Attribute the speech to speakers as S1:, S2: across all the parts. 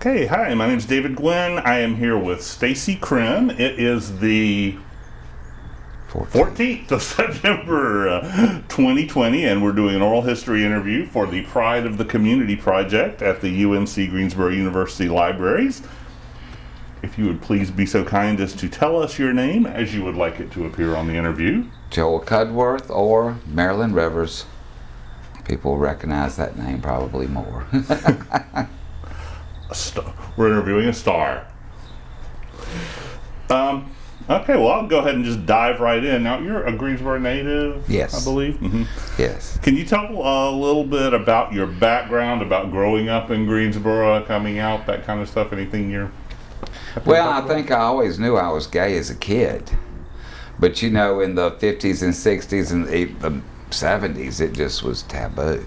S1: Okay, hi, my name is David Gwynn. I am here with Stacy Krim. It is the 14th of September uh, 2020, and we're doing an oral history interview for the Pride of the Community Project at the UNC Greensboro University Libraries. If you would please be so kind as to tell us your name as you would like it to appear on the interview.
S2: Joel Cudworth or Marilyn Rivers. People recognize that name probably more.
S1: A star. We're interviewing a star. Um, okay, well, I'll go ahead and just dive right in. Now, you're a Greensboro native,
S2: Yes.
S1: I believe. hmm
S2: yes.
S1: Can you tell a little bit about your background, about growing up in Greensboro, coming out, that kind of stuff? Anything you're.
S2: Well, I think I always knew I was gay as a kid. But you know, in the 50s and 60s and the 70s, it just was taboo.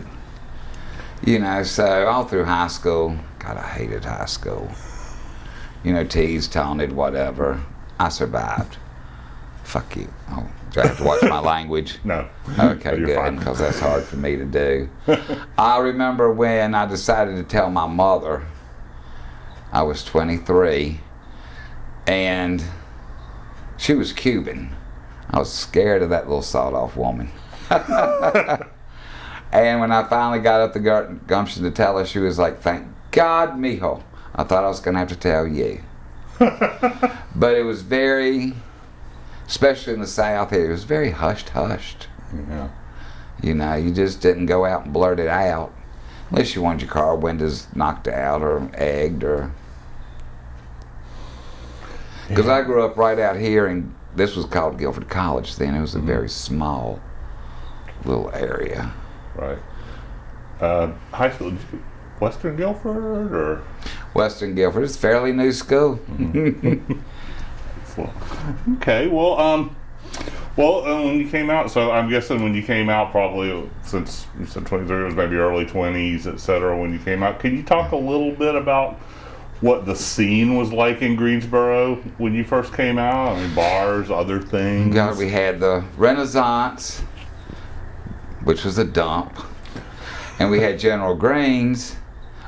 S2: You know, so all through high school, God, I hated high school. You know, teased, taunted, whatever. I survived. Fuck you. Oh, do I have to watch my language?
S1: No.
S2: Okay,
S1: You're
S2: good, because that's hard for me to do. I remember when I decided to tell my mother I was 23, and she was Cuban. I was scared of that little sawed-off woman. and when I finally got up the gumption to tell her, she was like, "Thank God, mijo." I thought I was going to have to tell you. but it was very, especially in the South here, it was very hushed, hushed.
S1: Yeah.
S2: You know, you just didn't go out and blurt it out unless you wanted your car windows knocked out or egged or. Because I grew up right out here, and this was called Guilford College then. It was a very small little area.
S1: Right. Uh, high school, Western Guilford, or.
S2: Western Guilford is a fairly new school.
S1: Okay, well, um, well, uh, when you came out, so I'm guessing when you came out, probably since you said 23, it was maybe early 20s, et cetera, when you came out. Can you talk a little bit about what the scene was like in Greensboro when you first came out? I mean, bars, other things.
S2: God, we had the Renaissance, which was a dump, and we had General Greens,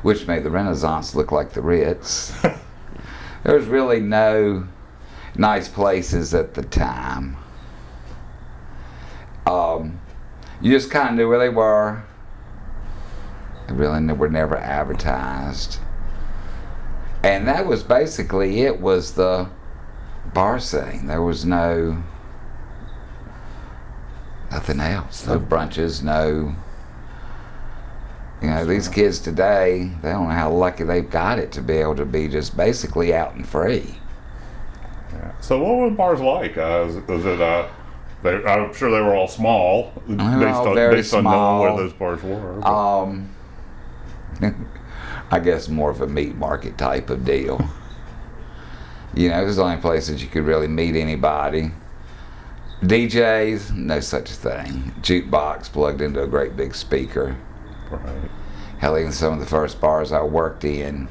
S2: which made the Renaissance look like the Ritz. there was really no nice places at the time. Um, you just kind of knew where they were. They really were never advertised. And that was basically it was the bar scene. There was no nothing else. No brunches, no you know, these kids today, they don't know how lucky they've got it to be able to be just basically out and free.
S1: Yeah. So, what were the bars like? Uh, was, was it, uh, they, I'm sure they were all small, based,
S2: all
S1: on,
S2: very
S1: based on knowing where those bars were. but-
S2: Um, I guess more of a meat market type of deal. You know, it was the only place that you could really meet anybody. DJs, no such thing. Jukebox plugged into a great big speaker.
S1: Right.
S2: Hell, even some of the first bars I worked in,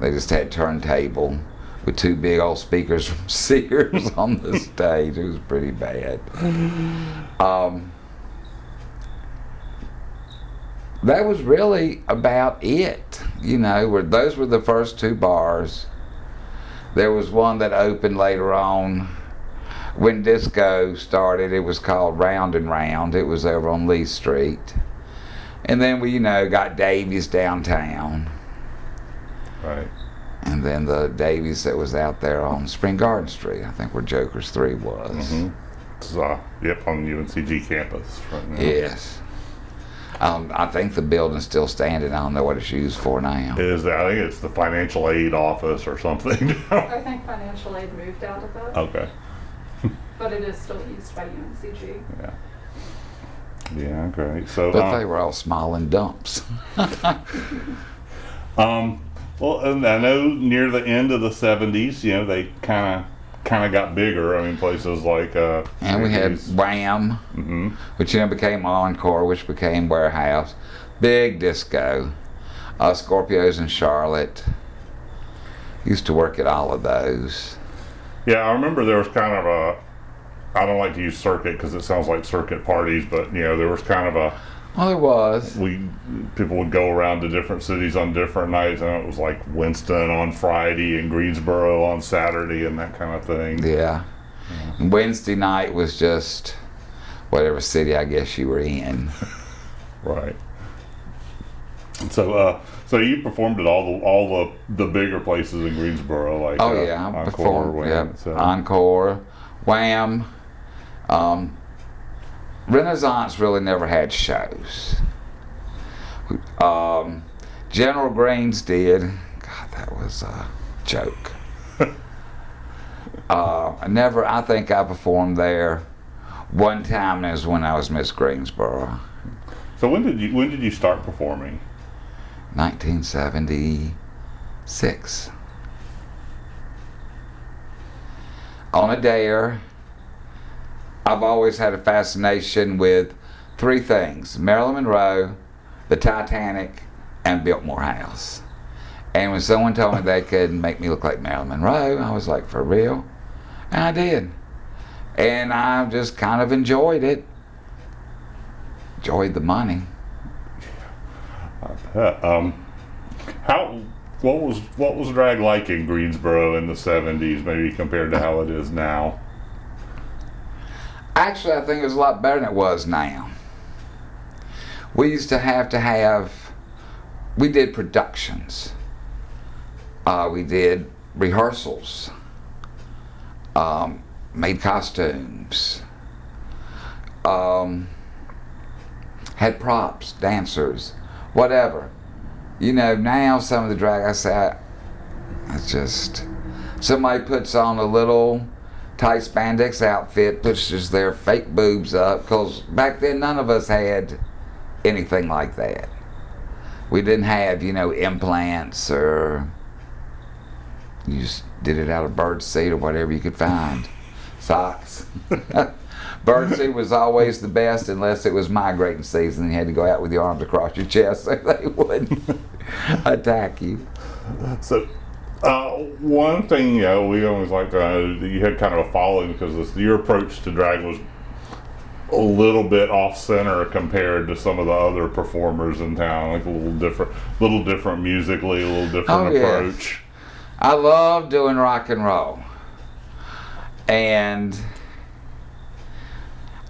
S2: they just had turntable with two big old speakers from Sears on the stage. It was pretty bad. Um, that was really about it. You know, where those were the first two bars. There was one that opened later on. When disco started, it was called Round and Round. It was over on Lee Street. And then we, you know, got Davies downtown.
S1: Right.
S2: And then the Davies that was out there on Spring Garden Street, I think where Joker's 3 was.
S1: Mm-hmm. It's, uh, yep, on the UNCG campus right now.
S2: Yes. Um, I think the building's still standing. I don't know what it's used for now.
S1: Is that, I think it's the financial aid office or something.
S3: I think financial aid moved out of that,
S1: okay.
S3: but it is still used by UNCG.
S1: Yeah. Yeah, great. So,
S2: But
S1: um,
S2: they were all small and dumps.
S1: um, well, and I know near the end of the '70s, you know, they kind of kind of got bigger. I mean, places like uh,
S2: And we had. Wham,
S1: hmm
S2: which then became Encore, which became Warehouse. Big disco. Uh, Scorpios in Charlotte. Used to work at all of those.
S1: Yeah, I remember there was kind of a. I don't like to use circuit because it sounds like circuit parties, but you know, there was kind of a
S2: Well, it was.
S1: we people would go around to different cities on different nights, and it was like Winston on Friday and Greensboro on Saturday and that kind of thing.
S2: Yeah. Wednesday night was just whatever city I guess you were in.
S1: Right. So, uh, so you performed at all the all the the bigger places in Greensboro, like
S2: Oh
S1: uh,
S2: yeah,
S1: Encore,
S2: before
S1: Wham,
S2: yeah,
S1: cetera.
S2: Encore, Wham. Um, Renaissance really never had shows. Um, General Greens did. God, that was a joke. uh, I never. I think I performed there one time. was when I was Miss Greensboro,
S1: So when did you when did you start performing?
S2: 1976. On a dare, I've always had a fascination with three things Marilyn Monroe, the Titanic, and Biltmore House. And when someone told me they could make me look like Marilyn Monroe, I was like, for real? And I did. And I just kind of enjoyed it. Enjoyed the money.
S1: Uh, um, how what was what was drag like in Greensboro in the '70s, maybe compared to how it is now?
S2: Actually, I think it was a lot better than it was now. We used to have to have, we did productions. Uh, we did rehearsals, um, made costumes, um, had props, dancers, whatever. You know, now some of the drag, I say, I, it's just, somebody puts on a little tight spandex outfit, pushes their fake boobs up, because back then none of us had anything like that. We didn't have, you know, implants or you just did it out of bird seed or whatever you could find. Socks. bird seed was always the best unless it was migrating season. And you had to go out with your arms across your chest so they wouldn't attack you.
S1: So, uh, one thing, you know, we always like uh, you had kind of a following because this, your approach to drag was a little bit off center compared to some of the other performers in town, like a little different, little different musically, a little different
S2: Oh, yeah.
S1: approach.
S2: I love doing rock and roll. And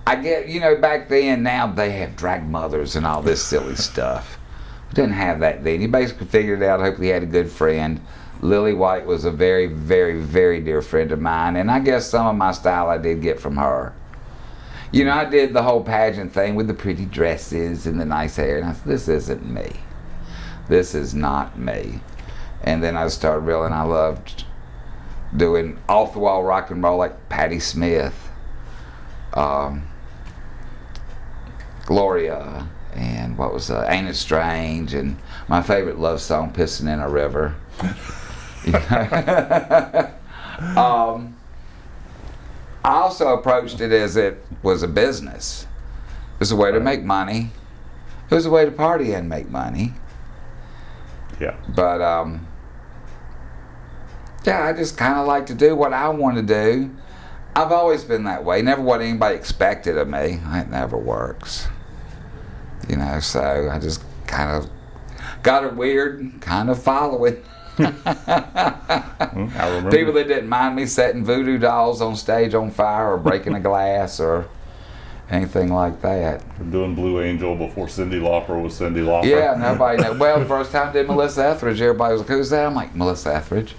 S2: I get, you know, back then, now they have drag mothers and all this silly stuff. We didn't have that then. You basically figured it out. Hopefully, you had a good friend. Lily White was a very, very, very dear friend of mine. And I guess some of my style I did get from her. You know, I did the whole pageant thing with the pretty dresses and the nice hair. And I said, this isn't me. This is not me. And then I started realizing I loved doing off the wall rock and roll like Patti Smith, um, Gloria, and what was uh, Ain't It Strange, and my favorite love song, Pissing in a River. Um, I also approached it as it was a business. It was a way to make money. It was a way to party and make money.
S1: Yeah.
S2: But um, yeah, I just kind of like to do what I want to do. I've always been that way. Never what anybody expected of me. It never works. You know, so I just kind of got it weird, kind of follow it.
S1: Mm, remember.
S2: People that didn't mind me setting voodoo dolls on stage on fire or breaking a glass or anything like that.
S1: doing Blue Angel before Cyndi Lauper was Cyndi Lauper.
S2: Yeah, nobody know. Well, the first time I did Melissa Etheridge, everybody was like, "Who's that?" I'm like, "Melissa Etheridge."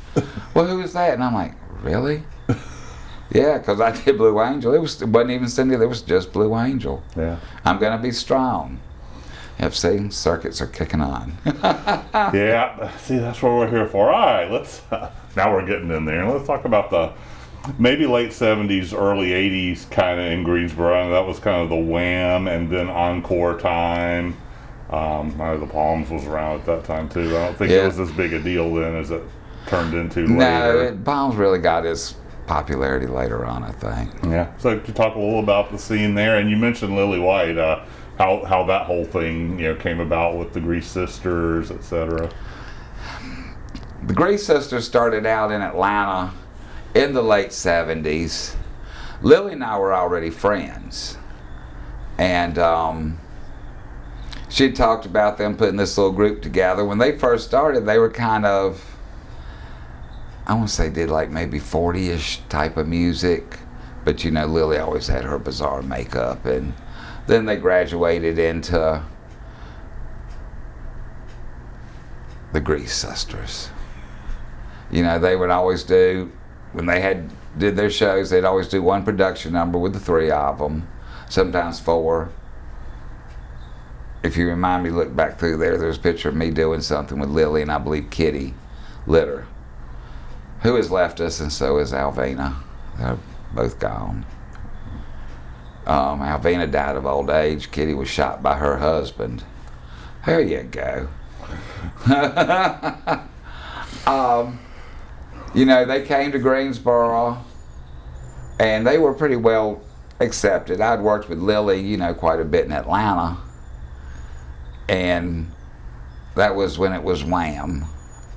S2: well, who is that? And I'm like, "Really?" yeah, because I did Blue Angel. It was it wasn't even Cyndi. It was just Blue Angel.
S1: Yeah.
S2: I'm gonna be strong. FC circuits are kicking on.
S1: Yeah, see, that's what we're here for. All right, let's. now we're getting in there. Let's talk about the maybe late '70s, early '80s, kind of in Greensboro. That was kind of the Wham, and then Encore time. Um, I know the Palms was around at that time too. I don't think it was as big a deal then as it turned into
S2: no,
S1: later.
S2: it, Palms really got its popularity later on, I think.
S1: Yeah. So to talk a little about the scene there, and you mentioned Lily White, uh, how how that whole thing you know came about with the Grease Sisters, etc.
S2: The Grease Sisters started out in Atlanta in the late 70s. Lily and I were already friends. And um, she talked about them putting this little group together. When they first started, they were kind of, I want to say, did like maybe 40 ish type of music. But you know, Lily always had her bizarre makeup. And then they graduated into the Grease Sisters. You know, they would always do, when they had did their shows, they'd always do one production number with the three of them, sometimes four if you remind me, look back through there, there's a picture of me doing something with Lily and I believe Kitty Litter, who has left us, and so is Alvina. They're both gone. Um, Alvina died of old age. Kitty was shot by her husband. There you go. um, you know, they came to Greensboro and they were pretty well accepted. I'd worked with Lily, you know, quite a bit in Atlanta and that was when it was Wham,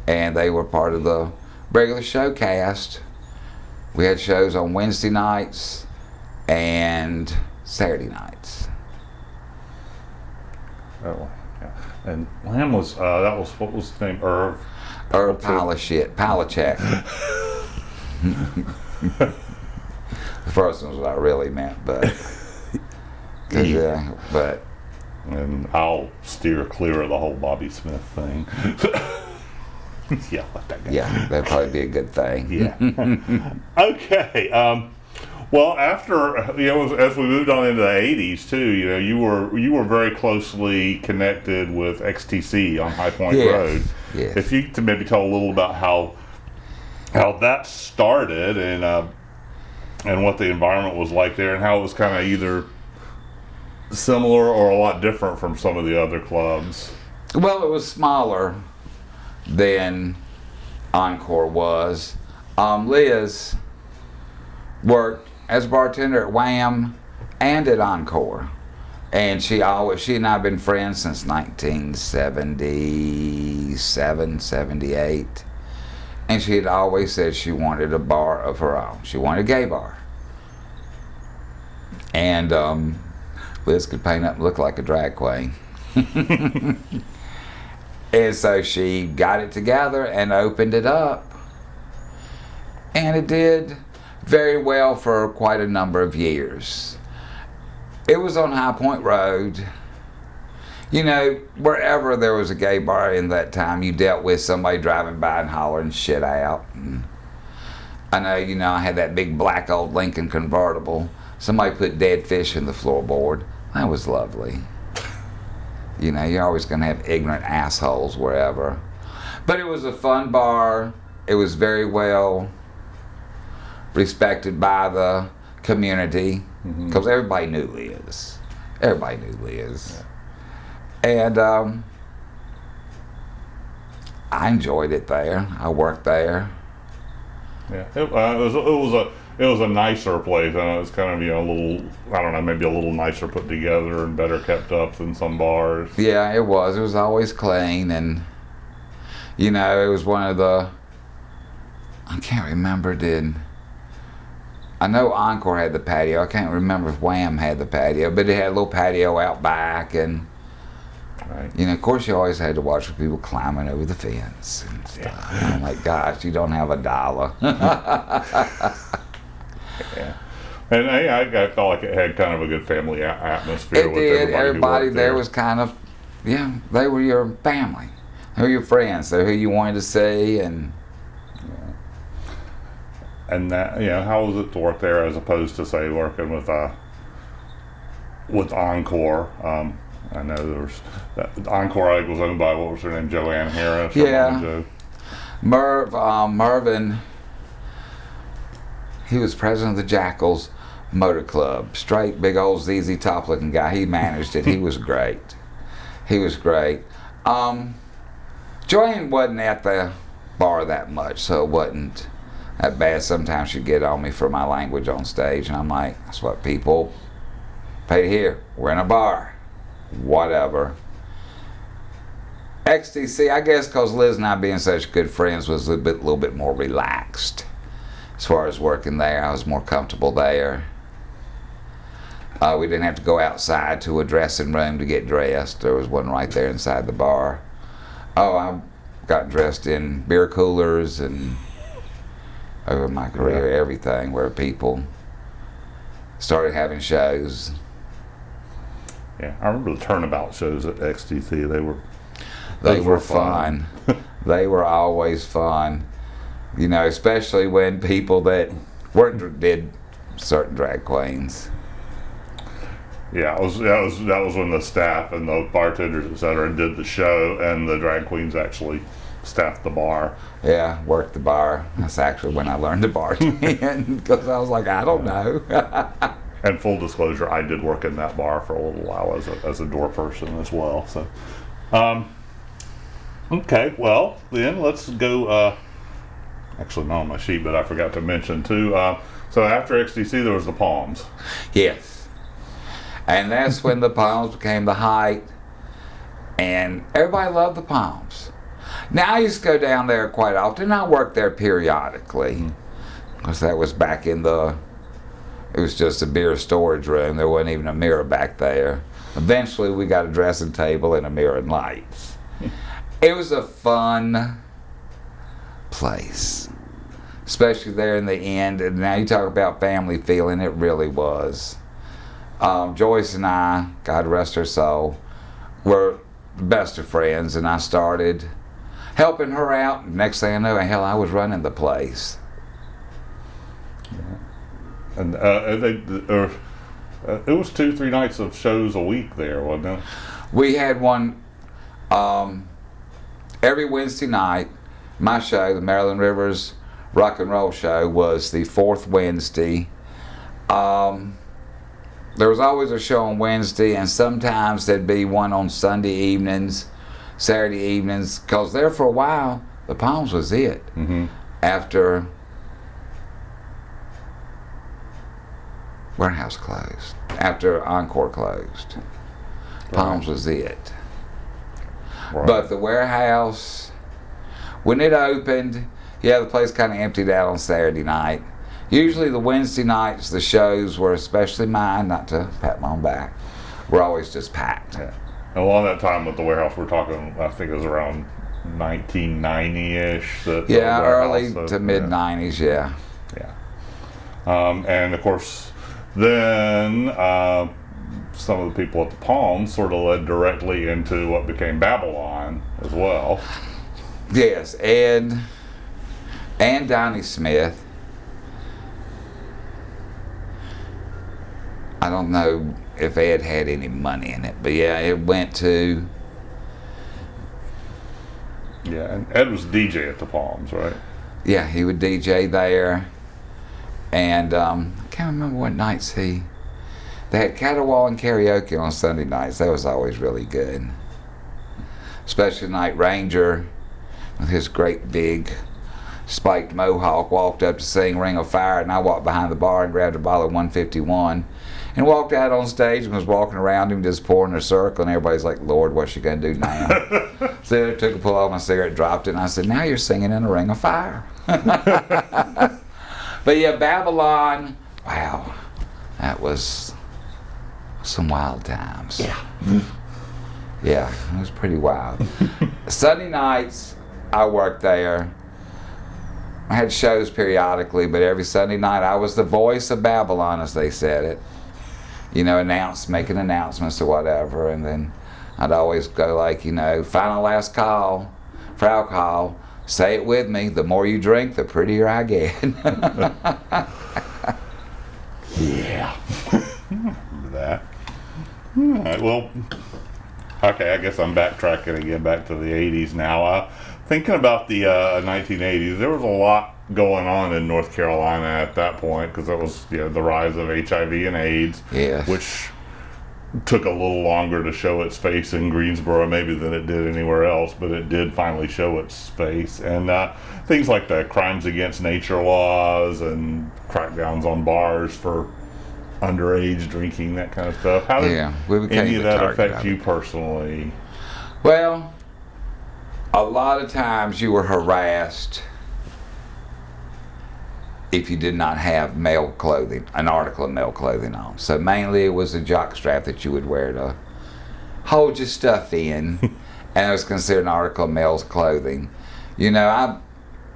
S2: and they were part of the regular show cast. We had shows on Wednesday nights and Saturday nights.
S1: Oh, yeah. And Lamb was uh, that was what was his name? Irv.
S2: Irv pile of shit, pile of check. the first one was what I really meant, but yeah, but
S1: and I'll steer clear of the whole Bobby Smith thing. yeah, let that go.
S2: Yeah, that'd probably be a good thing.
S1: Yeah. okay. Um, well, after you know, as, we moved on into the '80s too, you know, you were you were very closely connected with XTC on High Point
S2: yes.
S1: Road.
S2: Yes.
S1: If you could maybe tell a little about how how that started and uh, and what the environment was like there, and how it was kind of either similar or a lot different from some of the other clubs?
S2: Well, it was smaller than Encore was. Um, Liz worked as a bartender at Wham and at Encore. And she always, she and I have been friends since 1977, 78. And she had always said she wanted a bar of her own. She wanted a gay bar. And um, Liz could paint up and look like a drag queen. and so she got it together and opened it up. And it did very well for quite a number of years. It was on High Point Road. You know, wherever there was a gay bar in that time, you dealt with somebody driving by and hollering shit out. And I know, you know, I had that big black old Lincoln convertible. Somebody put dead fish in the floorboard. That was lovely. You know, you're always going to have ignorant assholes wherever. But it was a fun bar. It was very well respected by the community because mm-hmm. everybody knew Liz. Everybody knew Liz. Yeah. And um, I enjoyed it there. I worked there.
S1: Yeah, it, uh, it was, it was a it was a nicer place. and it was kind of you know a little I don't know maybe a little nicer put together and better kept up than some bars.
S2: Yeah, it was. It was always clean and you know it was one of the I can't remember did I know Encore had the patio. I can't remember if Wham had the patio, but it had a little patio out back and. Right. You know, of course, you always had to watch for people climbing over the fence and stuff. Yeah. I'm like, gosh, you don't have a dollar.
S1: Yeah. And I, I felt like it had kind of a good family atmosphere.
S2: It did. Everybody, everybody there. there was kind of, yeah, they were your family. They were your friends. They're who you wanted to see, and.
S1: And that, you know, how was it to work there as opposed to say working with uh with Encore? Um, I know there was that, Encore I was owned by what was her name, Joanne Harris.
S2: Yeah. Merv, um, Mervin he was president of the Jackals Motor Club. Straight, big old ZZ Top looking guy. He managed it. he was great. He was great. Um, Joanne wasn't at the bar that much, so it wasn't that bad. Sometimes she'd get on me for my language on stage, and I'm like, that's what people pay to hear. We're in a bar. Whatever. XTC, I guess because Liz and I being such good friends was a little bit, little bit more relaxed as far as working there. I was more comfortable there. Uh, we didn't have to go outside to a dressing room to get dressed. There was one right there inside the bar. Oh, I got dressed in beer coolers and over my career, everything where people started having shows.
S1: Yeah, I remember the turnabout shows at XTC. They were
S2: They were
S1: were fun.
S2: fun. they were always fun. You know, especially when people that weren't did certain drag queens.
S1: yeah, was that was that was when the staff and the bartenders et cetera did the show, and the drag queens actually staffed the bar.
S2: Yeah, worked the bar. That's actually when I learned to bartend because I was like, I don't know.
S1: And full disclosure, I did work in that bar for a little while as a, as a door person as well. So, um, okay, well then let's go. Uh, actually, not on my sheet, but I forgot to mention too. Uh, so after XTC, there was the Palms.
S2: yes. And that's when the Palms became the height. And everybody loved the Palms. Now I used to go down there quite often. I worked there periodically because that was back in the. It was just a beer storage room. There wasn't even a mirror back there. Eventually, we got a dressing table and a mirror and lights. It was a fun place, especially there in the end. And now you talk about family feeling, it really was. Um, Joyce and I, God rest her soul, were the best of friends, and I started helping her out. Next thing I know, hell, I was running the place.
S1: And uh, they, or, uh, it was two, three nights of shows a week there, wasn't it?
S2: We had one um, every Wednesday night. My show, the Marilyn Rivers Rock and Roll Show, was the fourth Wednesday. Um, there was always a show on Wednesday, and sometimes there'd be one on Sunday evenings, Saturday evenings, because there for a while, the Palms was it.
S1: Mm-hmm.
S2: After Warehouse closed, after Encore closed, Palms was it.
S1: Right.
S2: But the warehouse, when it opened, yeah, the place kind of emptied out on Saturday night. Usually the Wednesday nights, the shows were, especially mine, not to pat my own back, were always just packed.
S1: yeah. Along that time with the warehouse, we're talking. I think it was around 1990-ish. The
S2: Yeah, early to mid 90s, yeah.
S1: Yeah. Um, and of course, then uh, some of the people at the Palms sort of led directly into what became Babylon as well.
S2: Yes, Ed and Donnie Smith. I don't know if Ed had any money in it, but yeah, it went to
S1: Yeah, and Ed was DJ at the Palms, right?
S2: yeah, he would DJ there, and um, I can't remember what nights he. They had caterwauling karaoke on Sunday nights. That was always really good, especially Night Ranger with his great big spiked mohawk walked up to sing Ring of Fire, and I walked behind the bar and grabbed a bottle of 151 and walked out on stage and was walking around him just pouring a circle, and everybody's like, Lord, what's she going to do now? so I took a pull off my cigarette, dropped it, and I said, Now you're singing in a Ring of Fire. but yeah, Babylon, wow, that was some wild times.
S1: Yeah.
S2: Yeah, it was pretty wild. Sunday nights, I worked there. I had shows periodically, but every Sunday night I was the voice of Babylon, as they said it. You know, announce, making announcements or whatever, and then I'd always go like, you know, final last call for alcohol. Say it with me. The more you drink, the prettier I get.
S1: Yeah. Remember that. All right, well, okay, I guess I'm backtracking again back to the 80s now. Uh, thinking about the uh, 1980s, there was a lot going on in North Carolina at that point because it was you know, the rise of HIV and AIDS,
S2: Yes.
S1: which took a little longer to show its face in Greensboro maybe than it did anywhere else, but it did finally show its face. And uh, things like the crimes against nature laws and crackdowns on bars for underage drinking, that kind of stuff. How did
S2: Yeah, we
S1: any of that affect you personally?
S2: Well, a lot of times you were harassed if you did not have male clothing, an article of male clothing on. So mainly it was a jock strap that you would wear to hold your stuff in, and it was considered an article of male's clothing. You know, I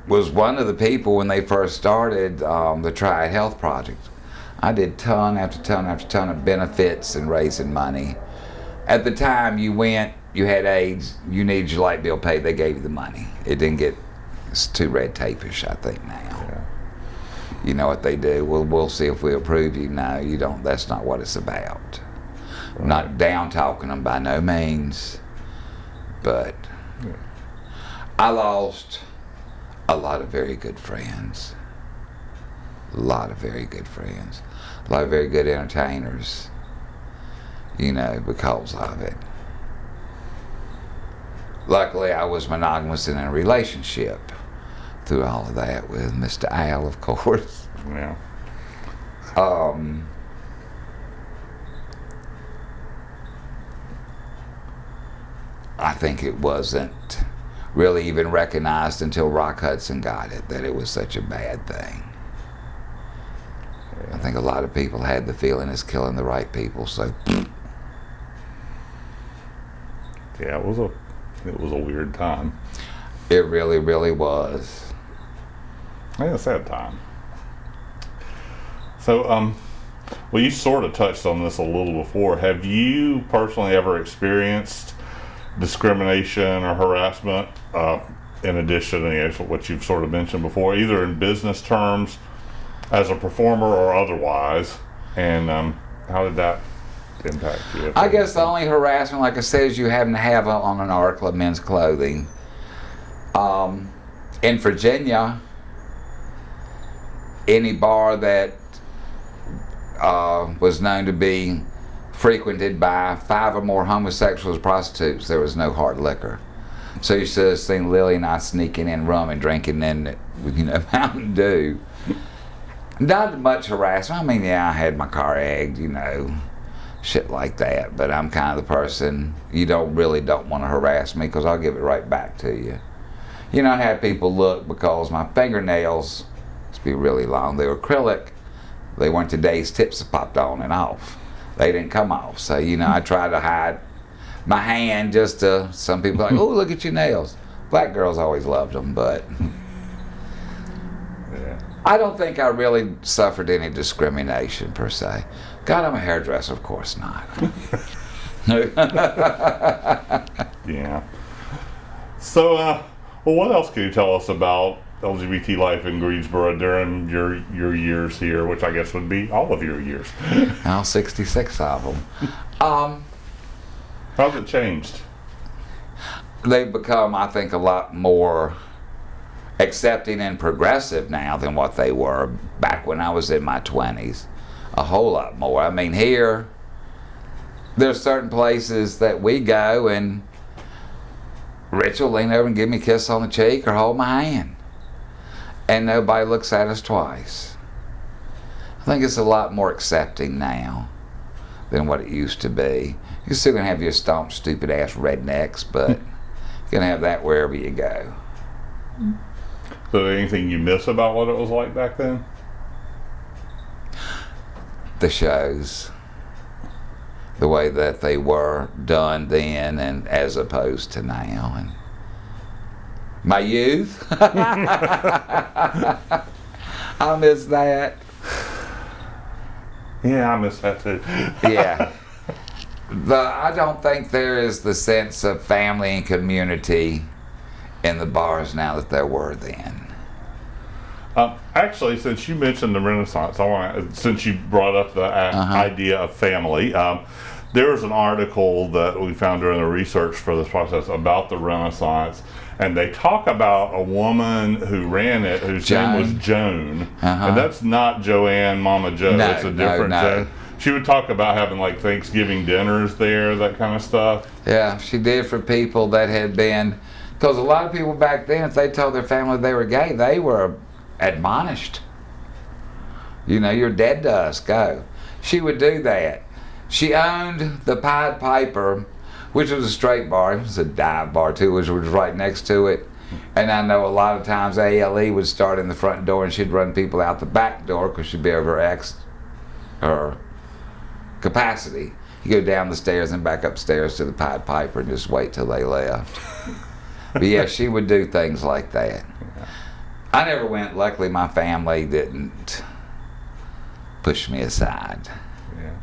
S2: was one of the people when they first started um, the Triad Health Project. I did ton after ton after ton of benefits and raising money. At the time you went, you had AIDS, you needed your light bill paid, they gave you the money. It didn't get, it's too red tapish, I think, now. You know what they do? Well, we'll see if we approve you. No, you don't. That's not what it's about. I'm not down talking them by no means, but
S1: Yeah.
S2: I lost a lot of very good friends. A lot of very good friends. A lot of very good entertainers. You know, because of it. Luckily, I was monogamous in a relationship through all of that with Mr. Al, of course.
S1: Yeah.
S2: Um, I think it wasn't really even recognized until Rock Hudson got it that it was such a bad thing. I think a lot of people had the feeling it's killing the right people, so
S1: Yeah, it was a it was a weird time.
S2: it really, really was.
S1: Yeah, a sad time. So, um, well, you sort of touched on this a little before. Have you personally ever experienced discrimination or harassment, uh, in addition to you know, what you've sort of mentioned before, either in business terms, as a performer, or otherwise? And um, how did that impact you?
S2: I guess the only harassment, like I said, is you happen to have on an article of men's clothing. Um, in Virginia, any bar that uh, was known to be frequented by five or more homosexuals prostitutes, there was no hard liquor. So you should have seen Lily and I sneaking in rum and drinking in, you know, Mountain Dew. Not much harassment. I mean, yeah, I had my car egged, you know, shit like that. But I'm kind of the person you don't really don't want to harass me because I'll give it right back to you. You know, I had people look because my fingernails to be really long. They were acrylic. They weren't today's tips that popped on and off. They didn't come off. So, you know, I tried to hide my hand just to, some people like, oh, look at your nails. Black girls always loved them, but
S1: Yeah.
S2: I don't think I really suffered any discrimination per se. God, I'm a hairdresser, of course not.
S1: Yeah. So, uh, well, what else can you tell us about LGBT life in Greensboro during your your years here, which I guess would be all of your years?
S2: now 66 of them. Um,
S1: How's it changed?
S2: they've become, I think, a lot more accepting and progressive now than what they were back when I was in my 20s. A whole lot more. I mean, here, there's certain places that we go and Rich will lean over and give me a kiss on the cheek or hold my hand. And nobody looks at us twice. I think it's a lot more accepting now than what it used to be. You're still gonna have your stomp stupid ass rednecks, but hmm. you're gonna have that wherever you go.
S1: So, anything you miss about what it was like back then?
S2: The shows, the way that they were done then, and as opposed to now, and my youth. I miss that.
S1: Yeah, I miss that too.
S2: yeah. The, I don't think there is the sense of family and community in the bars now that there were then.
S1: Um, actually, since you mentioned the Renaissance, I want since you brought up the uh,
S2: Uh-huh.
S1: idea of family, um, there was an article that we found during the research for this process about the Renaissance, and they talk about a woman who ran it, whose name was
S2: Joan.
S1: Joan,
S2: Uh-huh.
S1: and that's not Joanne, Mama Joe.
S2: No,
S1: it's a
S2: no,
S1: different
S2: no.
S1: Joan. She would talk about having like Thanksgiving dinners there, that kind of stuff.
S2: Yeah, she did for people that had been, because a lot of people back then, if they told their family they were gay, they were admonished. You know, you're dead to us, go. She would do that. She owned the Pied Piper, which was a straight bar. It was a dive bar too, which was right next to it. And I know a lot of times ALE would start in the front door and she'd run people out the back door because she'd be over X her capacity. You go down the stairs and back upstairs to the Pied Piper and just wait till they left. but yeah, she would do things like that. I never went. Luckily, my family didn't push me aside.
S1: Yeah.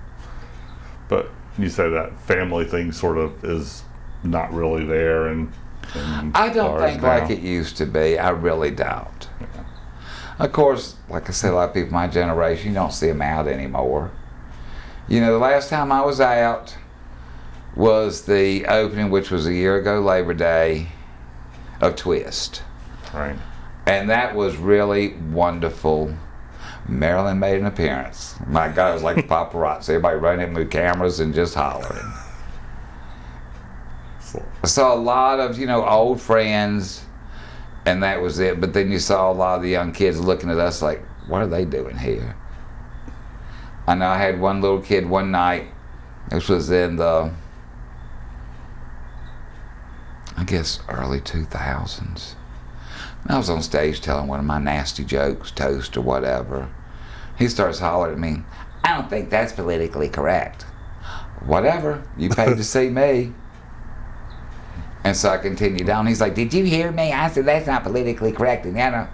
S1: But you say that family thing sort of is not really there, and, and
S2: I don't think
S1: now.
S2: like it used to be. I really don't. Of course, like I said, a lot of people my generation, you don't see them out anymore. You know, the last time I was out was the opening, which was a year ago, Labor Day, of Twist.
S1: Right.
S2: And that was really wonderful. Marilyn made an appearance. My God, it was like paparazzi. Everybody running with cameras and just hollering.
S1: So,
S2: I saw a lot of, you know, old friends, and that was it. But then you saw a lot of the young kids looking at us like, what are they doing here? I know I had one little kid one night, this was in the, I guess, early 2000s. And I was on stage telling one of my nasty jokes, toast or whatever. He starts hollering at me, I don't think that's politically correct. Whatever, you paid to see me. And so I continued on. He's like, Did you hear me? I said, That's not politically correct. And then I,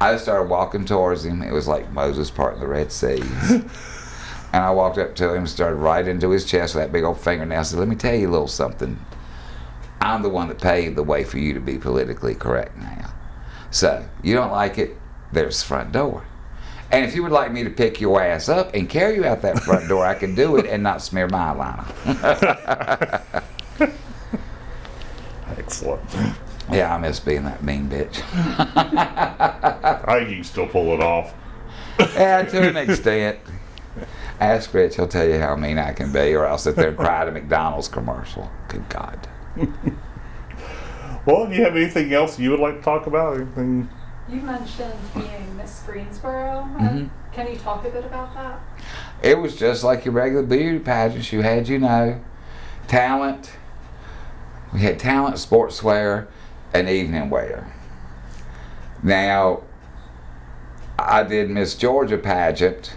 S2: I started walking towards him. It was like Moses parting the Red Sea. and I walked up to him, and started right into his chest with that big old fingernail. I said, Let me tell you a little something. I'm the one that paved the way for you to be politically correct now. So, you don't like it, there's the front door. And if you would like me to pick your ass up and carry you out that front door, I can do it and not smear my eyeliner.
S1: excellent.
S2: Yeah, I miss being that mean bitch.
S1: I think you can still pull it off.
S2: yeah, to an extent. Ask Rich, he'll tell you how mean I can be, or I'll sit there and cry at a McDonald's commercial. Good God.
S1: Well, do you have anything else you would like to talk about? Anything?
S3: You mentioned being Miss Greensboro.
S2: Mhm.
S3: Can you talk a bit about that?
S2: It was just like your regular beauty pageants. You had, you know, talent. We had talent, sportswear, and evening wear. Now, I did Miss Georgia pageant,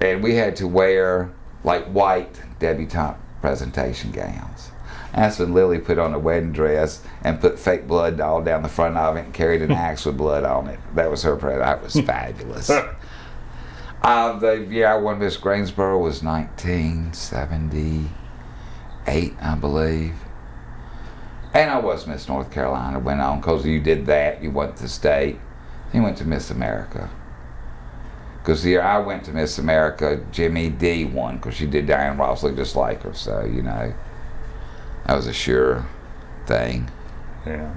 S2: and we had to wear like white debutante presentation gowns. That's when Lily put on a wedding dress and put fake blood all down the front of it and carried an axe with blood on it. That was her present. That was fabulous. Uh, the year I won Miss Greensboro was 1978, I believe. And I was Miss North Carolina. Went on because you did that. You went to state. You went to Miss America. Because the year I went to Miss America, Jimmy D won because she did Diane Ross look just like her. So, you know, that was a sure thing.
S1: Yeah.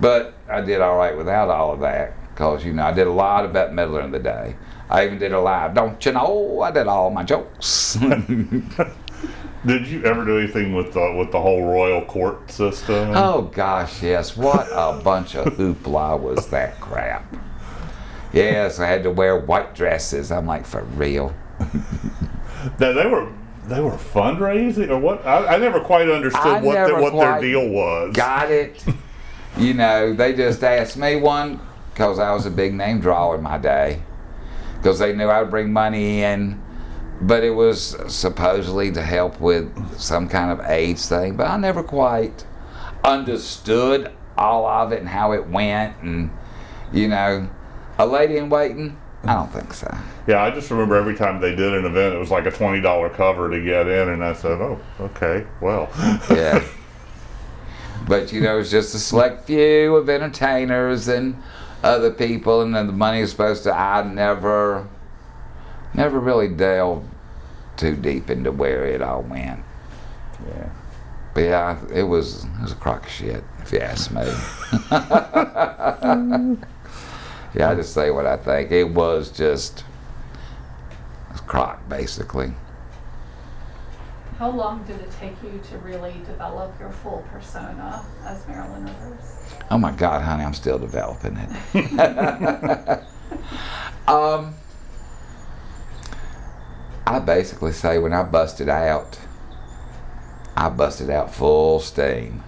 S2: But I did all right without all of that because, you know, I did a lot of Bette Midler in the day. I even did a live, don't you know? I did all my jokes.
S1: Did you ever do anything with the with the whole royal court system?
S2: oh, gosh, yes. What a bunch of hoopla was that crap. Yes, I had to wear white dresses. I'm like, for real?
S1: Now, they were they were fundraising or what? I, I never quite understood
S2: I
S1: what the, what their deal was.
S2: Got it. you know, they just asked me one because I was a big name draw in my day. Because they knew I would bring money in, but it was supposedly to help with some kind of AIDS thing. But I never quite understood all of it and how it went. And, you know, a lady in waiting? I don't think so.
S1: Yeah, I just remember every time they did an event, it was like a twenty dollar cover to get in, and I said, "Oh, okay, well."
S2: Yeah. But you know, it's just a select few of entertainers and other people, and then the money is supposed to. I never, never really delved too deep into where it all went.
S1: yeah.
S2: But yeah, it was it was a crock of shit, if you ask me. yeah, I just say what I think. It was just crock, basically.
S3: How long did it take you to really develop your full persona as Marilyn Rivers?
S2: Oh my God, honey, I'm still developing it. um, I basically say when I busted out, I busted out full steam.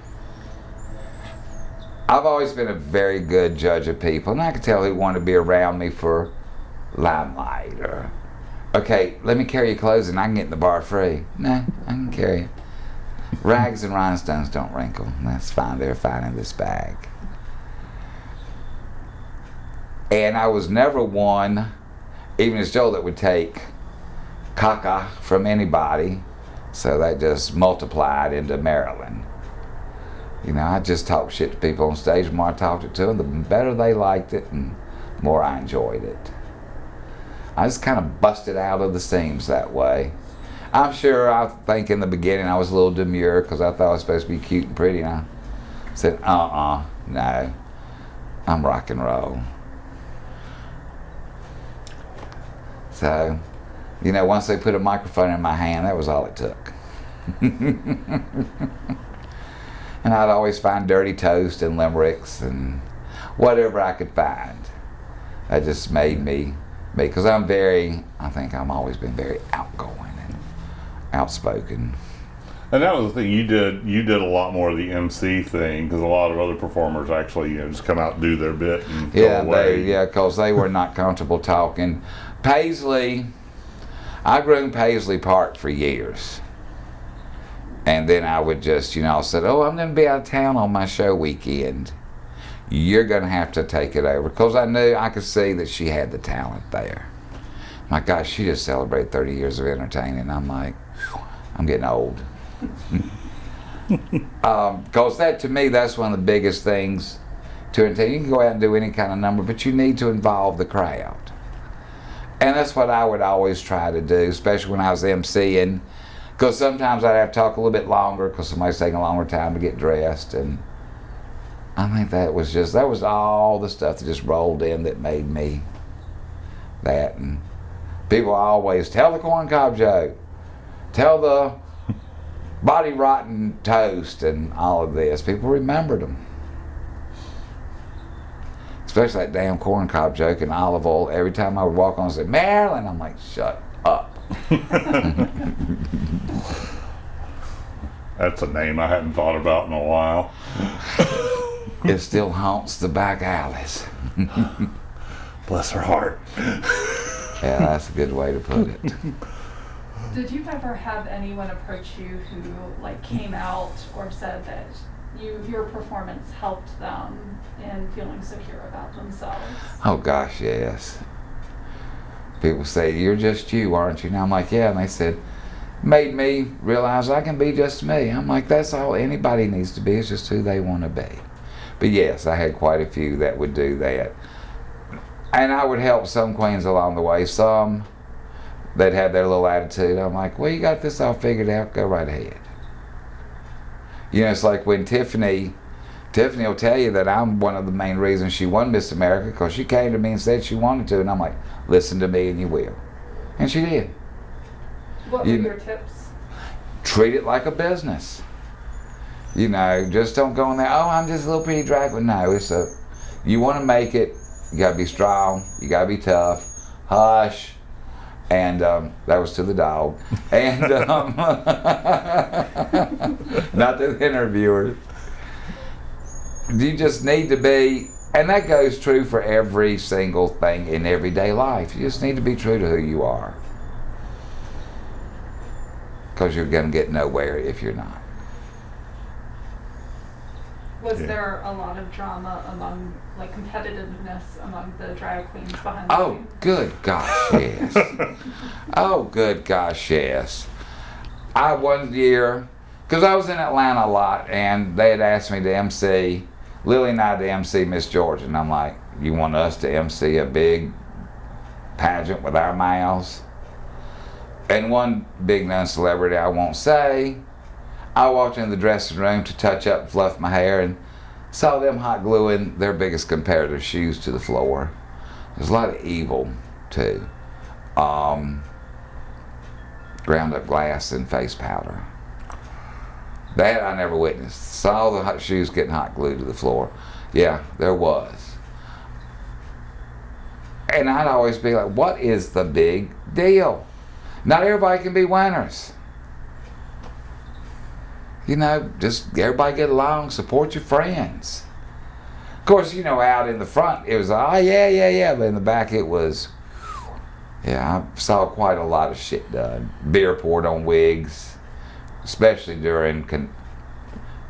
S2: I've always been a very good judge of people, and I could tell who wanted to be around me for limelight or, okay, let me carry your clothes and I can get in the bar free. No, I can carry it. Rags and rhinestones don't wrinkle. That's fine. They're fine in this bag. And I was never one, even as Joe, that would take caca from anybody. So that just multiplied into Marilyn. You know, I just talked shit to people on stage. The more I talked it to them, the better they liked it and the more I enjoyed it. I just kind of busted out of the seams that way. I'm sure I think in the beginning I was a little demure because I thought I was supposed to be cute and pretty. And I said, uh-uh, no, I'm rock and roll. So, you know, once they put a microphone in my hand, that was all it took. and I'd always find dirty toast and limericks and whatever I could find. That just made me me because I'm very, I think I'm always been very outgoing and outspoken.
S1: And that was the thing you did. You did a lot more of the MC thing because a lot of other performers actually, you know, just come out and do their bit and
S2: Yeah,
S1: go away.
S2: they, yeah, because they were not comfortable talking. Paisley, I groomed Paisley Park for years. And then I would just, you know, I said, oh, I'm going to be out of town on my show weekend. You're going to have to take it over. Because I knew, I could see that she had the talent there. My gosh, she just celebrated 30 years of entertaining. I'm like, I'm getting old. Um, because that, to me, that's one of the biggest things to entertain. You can go out and do any kind of number, but you need to involve the crowd. And that's what I would always try to do, especially when I was emceeing. Because sometimes I'd have to talk a little bit longer because somebody's taking a longer time to get dressed. And I think that was just, that was all the stuff that just rolled in that made me that. And people always tell the corn cob joke, tell the body rotten toast, and all of this. People remembered them especially that damn corn cob joke and olive oil. Every time I would walk on and say, Marilyn, I'm like, shut up.
S1: That's a name I hadn't thought about in a while.
S2: It still haunts the back alleys.
S1: Bless her heart.
S2: Yeah, that's a good way to put it.
S3: Did you ever have anyone approach you who like came out or said that you your performance helped them in feeling secure about themselves?
S2: Oh gosh, yes. People say, You're just you, aren't you? And I'm like, Yeah. And they said, Made me realize I can be just me. I'm like, That's all anybody needs to be, is just who they want to be. But yes, I had quite a few that would do that. And I would help some queens along the way. Some, they'd have their little attitude. I'm like, Well, you got this all figured out, go right ahead. You know, it's like when Tiffany Tiffany will tell you that I'm one of the main reasons she won Miss America because she came to me and said she wanted to, and I'm like, listen to me and you will. And she did.
S3: What were
S2: You-
S3: your tips?
S2: Treat it like a business. You know, just don't go in there, oh, I'm just a little pretty drag queen. No, it's a, you want to make it, you got to be strong, you got to be tough, hush. And um, that was to the dog. And um, not to the interviewers. You just need to be, and that goes true for every single thing in everyday life. You just need to be true to who you are. Because you're going to get nowhere if you're not.
S3: Was
S1: Yeah.
S3: there a lot of drama among like competitiveness among the drag queens behind the
S2: Oh,
S3: scenes?
S2: good gosh, yes. oh, good gosh, yes. I one year, because I was in Atlanta a lot, and they had asked me to MC, Lily and I to MC Miss Georgia, and I'm like, you want us to MC a big pageant with our mouths? And one big known celebrity I won't say, I walked in the dressing room to touch up and fluff my hair and saw them hot gluing their biggest competitor's shoes to the floor. There's a lot of evil too. Um, ground up glass and face powder. That I never witnessed. Saw the hot shoes getting hot glued to the floor. Yeah, there was. And I'd always be like, what is the big deal? Not everybody can be winners. You know, just everybody get along, support your friends. Of course, you know, out in the front, it was, oh, yeah, yeah, yeah. But in the back, it was, yeah, I saw quite a lot of shit done. Beer poured on wigs, especially during con-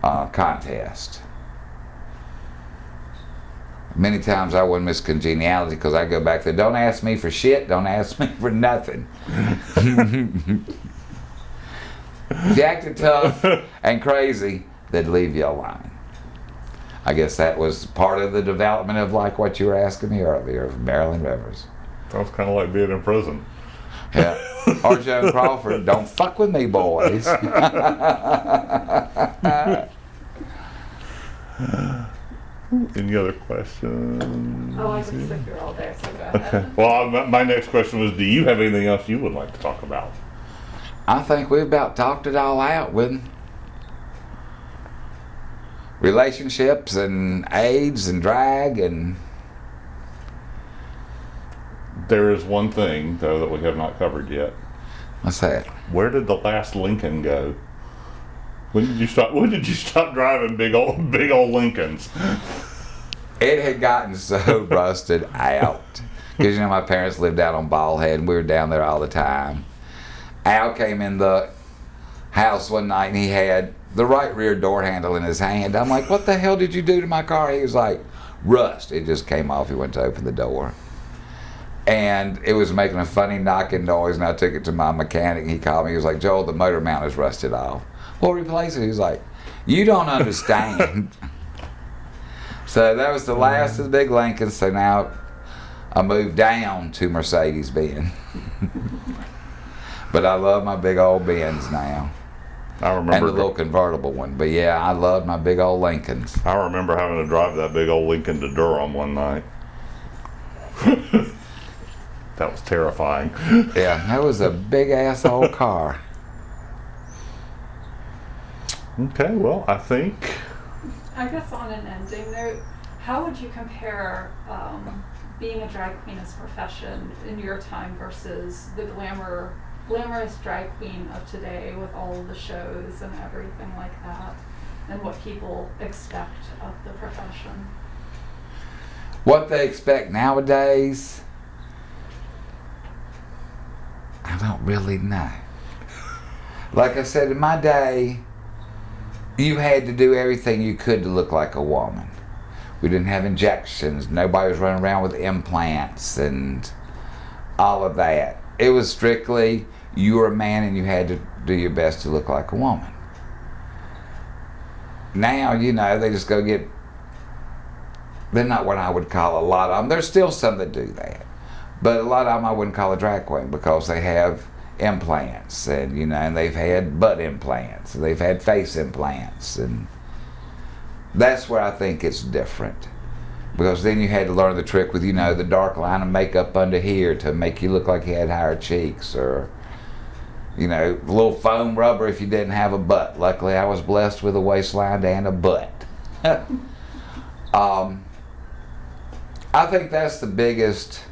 S2: uh, contest. Many times I wouldn't miss congeniality because I go back there. Don't ask me for shit. Don't ask me for nothing. if you acted tough and crazy, they'd leave you alone. I guess that was part of the development of like what you were asking me earlier of Marilyn Rivers.
S1: Sounds kind of like being in prison.
S2: Yeah. Or Joan Crawford, don't fuck with me, boys.
S1: Any other questions?
S3: Oh, I could sit here all day, so go
S1: Okay. Well, uh, I- my next question was, do you have anything else you would like to talk about?
S2: I think we've about talked it all out with relationships and AIDS and drag and
S1: There is one thing though that we have not covered yet.
S2: what's that?
S1: Where did the last Lincoln go? When did you stop? When did you stop driving big old big old Lincolns?
S2: It had gotten so rusted out because you know my parents lived out on Bald Head and we were down there all the time. Al came in the house one night and he had the right rear door handle in his hand. I'm like, "What the hell did you do to my car?" He was like, "Rust." It just came off. He went to open the door. And it was making a funny knocking noise, and I took it to my mechanic. He called me. He was like, "Joel, the motor mount is rusted off. We'll replace it." He was like, "You don't understand." So that was the last of the big Lincolns. So now I moved down to Mercedes Benz. but I love my big old Benz now.
S1: I
S2: And the little convertible one. But yeah, I love my big old Lincolns.
S1: I remember having to drive that big old Lincoln to Durham one night. that was terrifying.
S2: Yeah, that was a big asshole car.
S1: Okay, well, I think
S3: I guess on an ending note, how would you compare um, being a drag queen as a profession in your time versus the glamour, glamorous drag queen of today with all of the shows and everything like that, and what people expect of the profession?
S2: What they expect nowadays, I don't really know. Like I said, in my day, you had to do everything you could to look like a woman. We didn't have injections. Nobody was running around with implants and all of that. It was strictly you were a man and you had to do your best to look like a woman. Now, you know, they just go get they're not what I would call a lot of them. There's still some that do that, but a lot of them I wouldn't call a drag queen because they have implants and you know, and they've had butt implants, and they've had face implants, and that's where I think it's different. Because then you had to learn the trick with you know the dark line of makeup under here to make you look like you had higher cheeks, or you know, a little foam rubber if you didn't have a butt. Luckily, I was blessed with a waistline and a butt. um, I think that's the biggest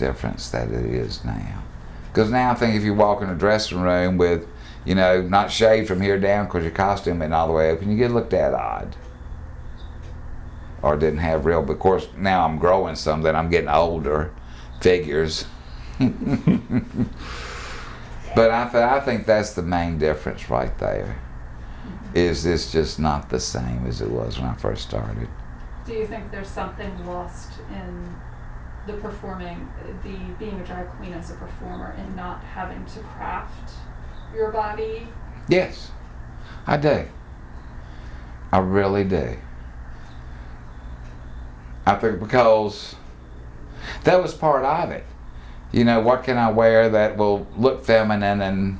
S2: difference that it is now. Because now I think if you walk in a dressing room with, you know, not shaved from here down because your costume ain't all the way open, you get looked at odd. Or didn't have real, but of course now I'm growing some, then I'm getting older. Figures. but I, th- I think that's the main difference right there. Is this just not the same as it was when I first started?
S3: Do you think there's something lost in the performing, the being a drag queen as a performer, and not having to craft your body?
S2: Yes, I do. I really do. I think because that was part of it. You know, what can I wear that will look feminine and,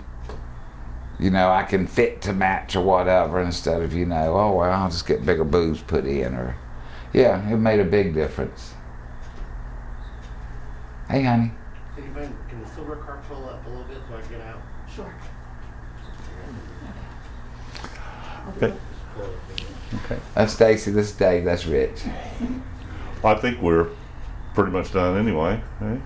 S2: you know, I can fit to match or whatever instead of, you know, oh, well, I'll just get bigger boobs put in or, yeah, it made a big difference. Hey, honey.
S4: Can you mind, can the silver car pull up a little bit so I can get out?
S3: Sure.
S1: Okay. Okay.
S2: That's Stacy. This is Dave. That's Rich.
S1: I think we're pretty much done anyway.
S3: Well,